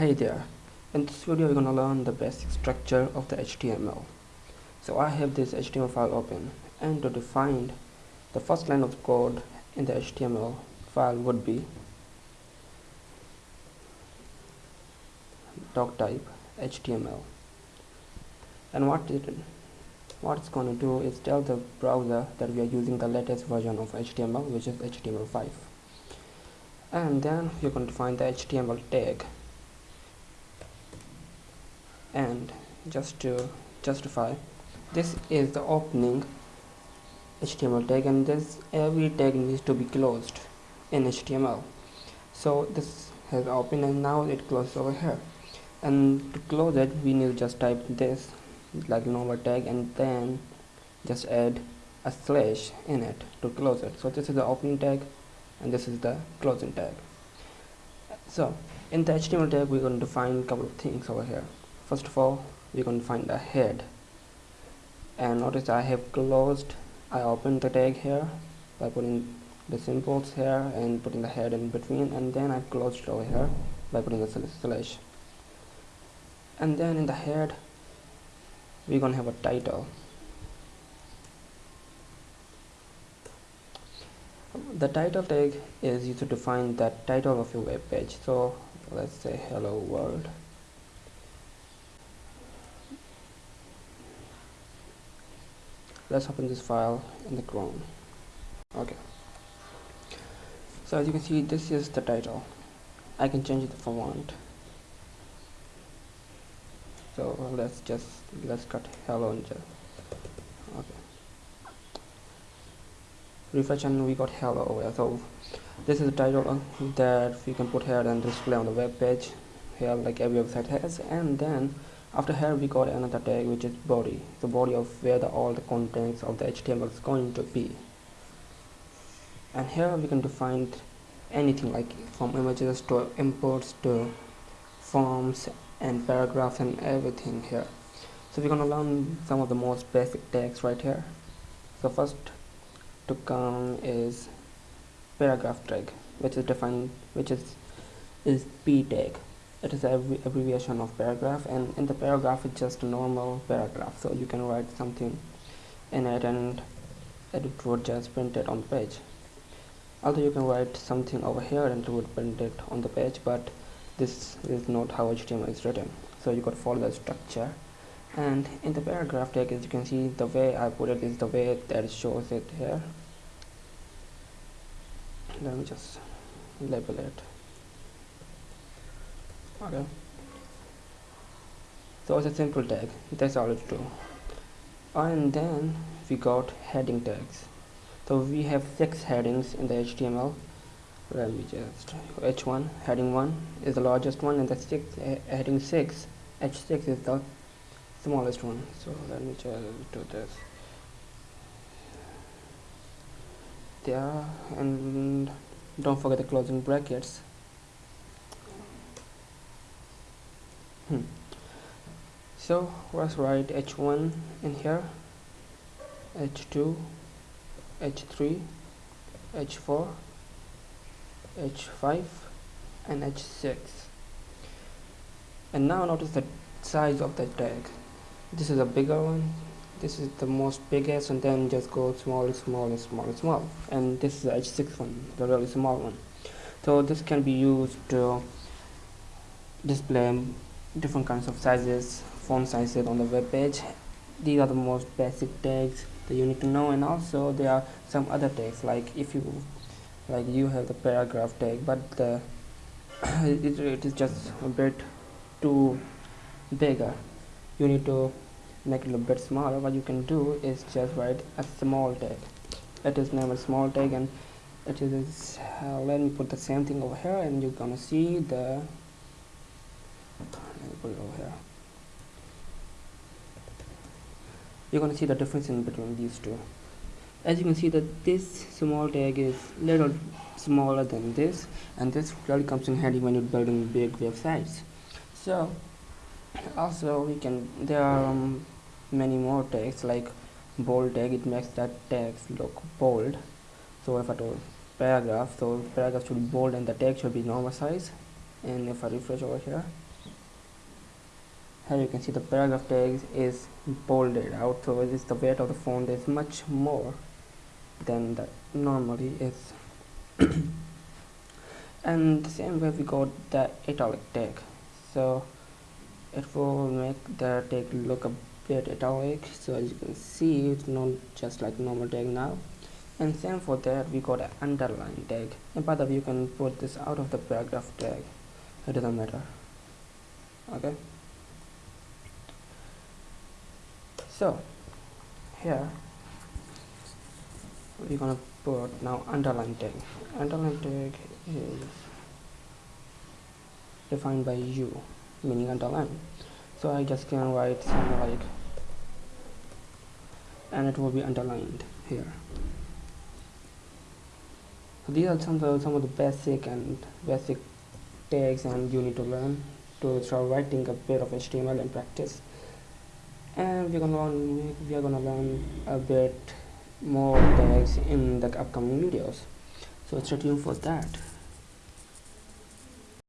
Hey there, in this video we're gonna learn the basic structure of the HTML. So I have this HTML file open and to define the first line of code in the HTML file would be doc type HTML and what it what it's to do is tell the browser that we are using the latest version of HTML which is HTML5 and then you're going to find the HTML tag and just to justify this is the opening HTML tag and this every tag needs to be closed in HTML so this has opened and now it closes over here. And to close it we need to just type this like normal tag and then just add a slash in it to close it. So this is the opening tag and this is the closing tag. So in the HTML tag we're going to define a couple of things over here first of all we're going to find the head. And notice I have closed I opened the tag here by putting the symbols here and putting the head in between and then I've closed over here by putting the slash and then in the head we're gonna have a title. The title tag is used to define the title of your web page. So let's say hello world let's open this file in the chrome okay. So as you can see this is the title. I can change it if I want. So let's just let's cut hello and just okay. Refresh and we got hello. Oh, Over here so this is the title uh, that we can put here and display on the web page here like every website has. And then after here we got another tag which is body the body of where the, all the contents of the HTML is going to be. And here we can define anything like from images to imports to forms and paragraphs and everything here. So we're gonna learn some of the most basic tags right here. So first to come is paragraph tag which is defined which is is p tag it is an abbreviation of paragraph and in the paragraph it's just a normal paragraph so you can write something in it and it would just print it on the page. Although you can write something over here and it would print it on the page but this is not how HTML is written. So you got to follow the structure. And in the paragraph tag as you can see the way I put it is the way that shows it here. Let me just label it okay. So it's a simple tag. That's all it's do and then we got heading tags. So we have six headings in the HTML let me just h1 heading 1 is the largest one and the six heading 6 h6 is the smallest one. So let me just do this. There and don't forget the closing brackets hmm. so let's write h1 in here h2 h3 h4 h5 and h6 and now notice the size of the tag. This is a bigger one. This is the most biggest and then just go small small small small. And this is the h6 one the really small one. So this can be used to display different kinds of sizes font sizes on the web page. These are the most basic tags that you need to know and also there are some other tags like if you like you have the paragraph tag but the it, it is just a bit too bigger. You need to make it a bit smaller. What you can do is just write a small tag. It is named a small tag and it is uh, let me put the same thing over here and you're gonna see the put it over here. You're gonna see the difference in between these two. As you can see that this small tag is little smaller than this and this really comes in handy when you're building big websites. So also we can there are um, many more tags like bold tag it makes that text look bold. So if I do paragraph so paragraph should be bold and the tag should be normal size. And if I refresh over here here you can see the paragraph tag is bolded out so it is the weight of the font is much more than that normally is. And the same way we got the italic tag. So it will make the tag look a bit italic. So as you can see it's not just like normal tag now. And same for that we got an underline tag. And by the way you can put this out of the paragraph tag. It doesn't matter. Okay so here we're gonna put now underline tag. Underline tag is defined by u meaning underline. So I just can write something like and it will be underlined here. So these are some of the, some of the basic and basic tags and you need to learn to start writing a bit of HTML in practice and we're gonna learn we are gonna learn a bit more tags in the upcoming videos. So stay tuned for that